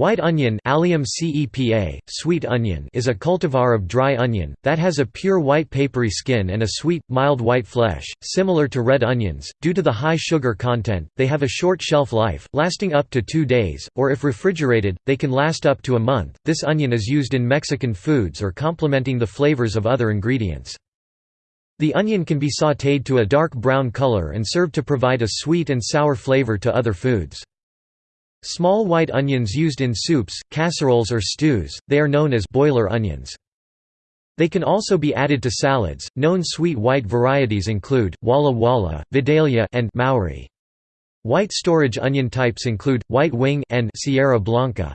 White onion Allium cepa, sweet onion is a cultivar of dry onion, that has a pure white papery skin and a sweet, mild white flesh, similar to red onions. Due to the high sugar content, they have a short shelf life, lasting up to two days, or if refrigerated, they can last up to a month. This onion is used in Mexican foods or complementing the flavors of other ingredients. The onion can be sautéed to a dark brown color and served to provide a sweet and sour flavor to other foods. Small white onions used in soups, casseroles or stews, they are known as boiler onions. They can also be added to salads. Known sweet white varieties include Walla Walla, Vidalia, and Maui. White storage onion types include white wing and Sierra Blanca.